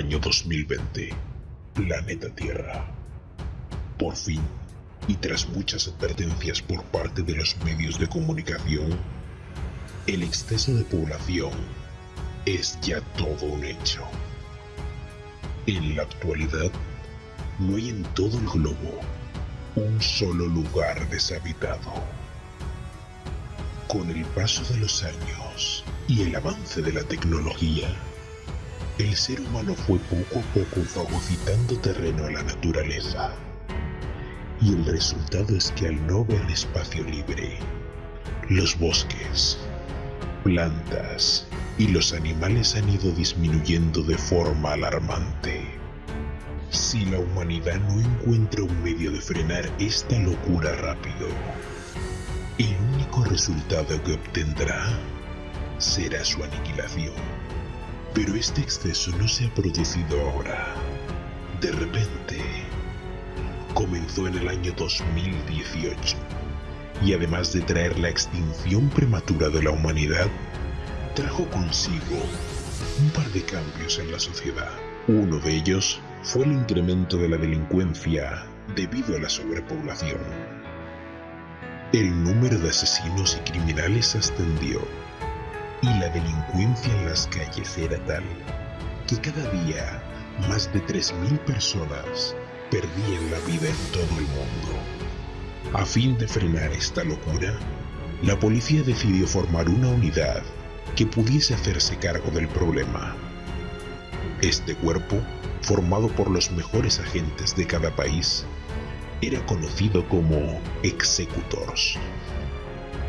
Año 2020. Planeta Tierra. Por fin, y tras muchas advertencias por parte de los medios de comunicación, el exceso de población es ya todo un hecho. En la actualidad, no hay en todo el globo un solo lugar deshabitado. Con el paso de los años y el avance de la tecnología, el ser humano fue poco a poco fagocitando terreno a la naturaleza. Y el resultado es que al no ver espacio libre, los bosques, plantas y los animales han ido disminuyendo de forma alarmante. Si la humanidad no encuentra un medio de frenar esta locura rápido, el único resultado que obtendrá será su aniquilación. Pero este exceso no se ha producido ahora. De repente, comenzó en el año 2018 y además de traer la extinción prematura de la humanidad, trajo consigo un par de cambios en la sociedad. Uno de ellos fue el incremento de la delincuencia debido a la sobrepoblación. El número de asesinos y criminales ascendió y la delincuencia en las calles era tal que cada día más de 3.000 personas perdían la vida en todo el mundo. A fin de frenar esta locura, la policía decidió formar una unidad que pudiese hacerse cargo del problema. Este cuerpo, formado por los mejores agentes de cada país, era conocido como Executors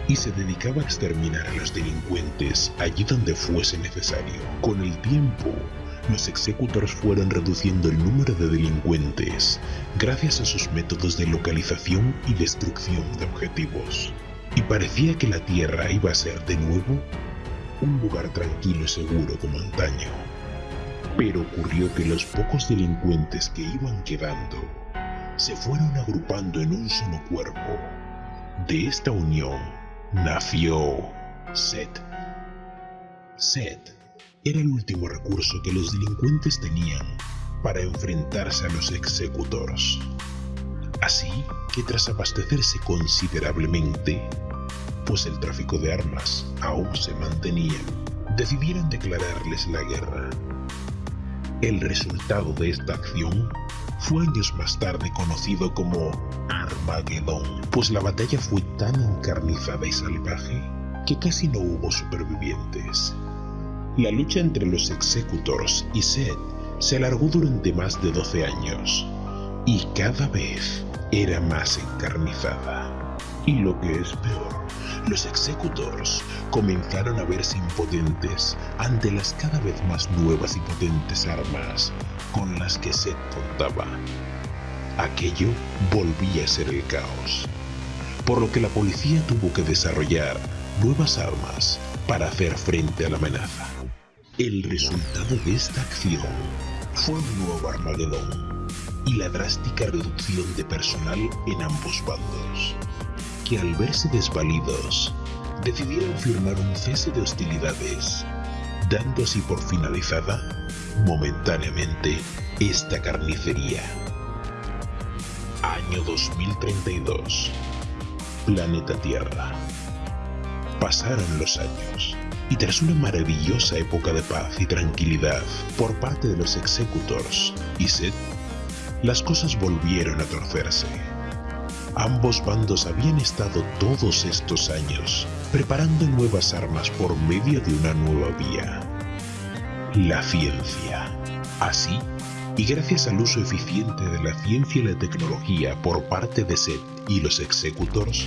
y se dedicaba a exterminar a los delincuentes allí donde fuese necesario. Con el tiempo, los executors fueron reduciendo el número de delincuentes gracias a sus métodos de localización y destrucción de objetivos. Y parecía que la Tierra iba a ser de nuevo un lugar tranquilo y seguro como antaño. Pero ocurrió que los pocos delincuentes que iban quedando se fueron agrupando en un solo cuerpo. De esta unión nació Seth. Seth era el último recurso que los delincuentes tenían para enfrentarse a los executores. Así que tras abastecerse considerablemente, pues el tráfico de armas aún se mantenía, decidieron declararles la guerra. El resultado de esta acción fue años más tarde conocido como Armagedón, pues la batalla fue tan encarnizada y salvaje que casi no hubo supervivientes. La lucha entre los Executors y Seth se alargó durante más de 12 años, y cada vez era más encarnizada. Y lo que es peor, los Executors comenzaron a verse impotentes ante las cada vez más nuevas y potentes armas con las que Seth contaba. Aquello volvía a ser el caos, por lo que la policía tuvo que desarrollar nuevas armas para hacer frente a la amenaza. El resultado de esta acción fue un nuevo Armagedón y la drástica reducción de personal en ambos bandos, que al verse desvalidos decidieron firmar un cese de hostilidades, dando así por finalizada, momentáneamente, esta carnicería. Año 2032. Planeta Tierra. Pasaron los años, y tras una maravillosa época de paz y tranquilidad por parte de los Executors y Seth, las cosas volvieron a torcerse. Ambos bandos habían estado todos estos años preparando nuevas armas por medio de una nueva vía. La ciencia. Así, y gracias al uso eficiente de la ciencia y la tecnología por parte de Seth y los Executors,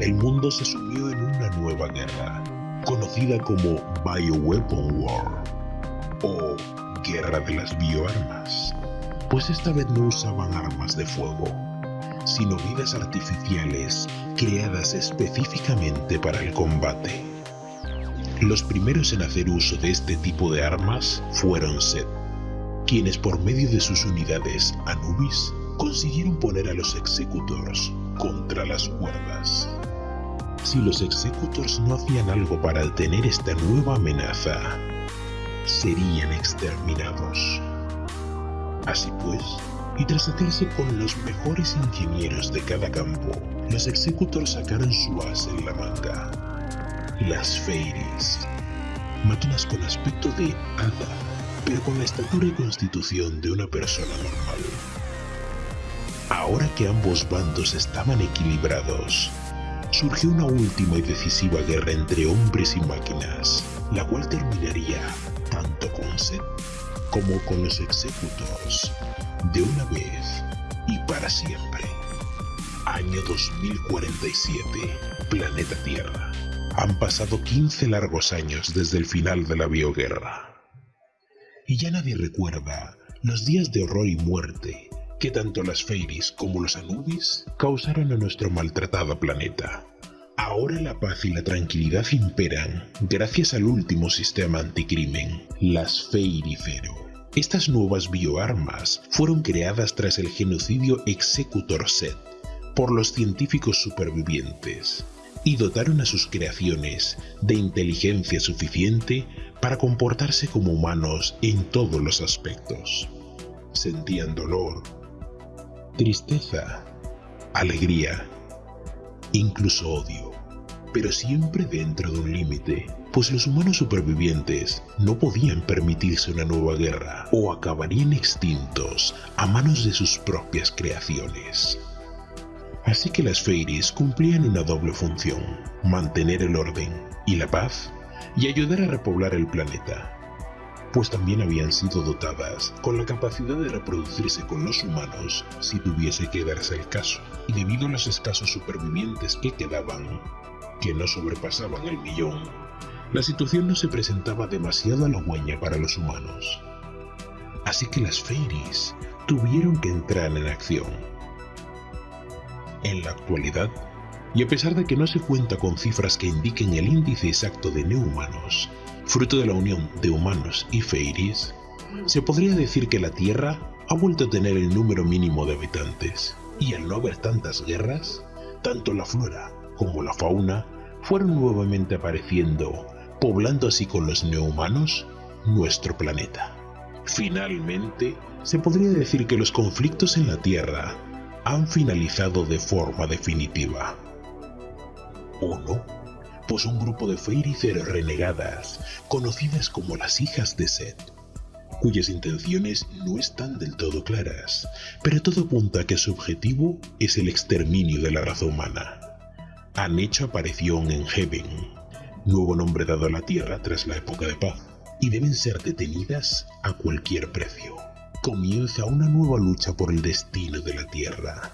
el mundo se sumió en una nueva guerra, conocida como Bioweapon War, o Guerra de las Bioarmas, pues esta vez no usaban armas de fuego, sino vidas artificiales creadas específicamente para el combate. Los primeros en hacer uso de este tipo de armas fueron Seth, quienes por medio de sus unidades Anubis consiguieron poner a los Executors contra las cuerdas. Si los Executors no hacían algo para detener esta nueva amenaza, serían exterminados. Así pues, y tras hacerse con los mejores ingenieros de cada campo, los Executors sacaron su as en la manga. Las Fairies. Máquinas con aspecto de hada, pero con la estatura y constitución de una persona normal. Ahora que ambos bandos estaban equilibrados, surgió una última y decisiva guerra entre hombres y máquinas, la cual terminaría tanto con Seth como con los Executors, de una vez y para siempre. Año 2047, planeta Tierra. Han pasado 15 largos años desde el final de la bioguerra. Y ya nadie recuerda los días de horror y muerte que tanto las Fairies como los Anubis causaron a nuestro maltratado planeta. Ahora la paz y la tranquilidad imperan gracias al último sistema anticrimen, las Fairicero. Estas nuevas bioarmas fueron creadas tras el genocidio Executor Set por los científicos supervivientes y dotaron a sus creaciones de inteligencia suficiente para comportarse como humanos en todos los aspectos. Sentían dolor, tristeza, alegría, incluso odio, pero siempre dentro de un límite, pues los humanos supervivientes no podían permitirse una nueva guerra o acabarían extintos a manos de sus propias creaciones. Así que las Fairies cumplían una doble función, mantener el orden y la paz y ayudar a repoblar el planeta, pues también habían sido dotadas con la capacidad de reproducirse con los humanos si tuviese que darse el caso, y debido a los escasos supervivientes que quedaban, que no sobrepasaban el millón, la situación no se presentaba demasiado halagüeña para los humanos. Así que las Fairies tuvieron que entrar en acción. En la actualidad, y a pesar de que no se cuenta con cifras que indiquen el índice exacto de neohumanos, fruto de la unión de humanos y fairies, se podría decir que la Tierra ha vuelto a tener el número mínimo de habitantes, y al no haber tantas guerras, tanto la flora como la fauna fueron nuevamente apareciendo, poblando así con los neohumanos nuestro planeta. Finalmente, se podría decir que los conflictos en la Tierra han finalizado de forma definitiva. ¿O no? pues un grupo de Fairycer renegadas, conocidas como las hijas de Seth, cuyas intenciones no están del todo claras, pero todo apunta a que su objetivo es el exterminio de la raza humana. Han hecho aparición en Heaven, nuevo nombre dado a la Tierra tras la época de paz, y deben ser detenidas a cualquier precio. Comienza una nueva lucha por el destino de la Tierra.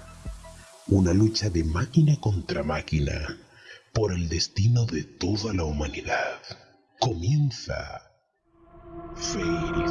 Una lucha de máquina contra máquina, por el destino de toda la humanidad. Comienza Fairy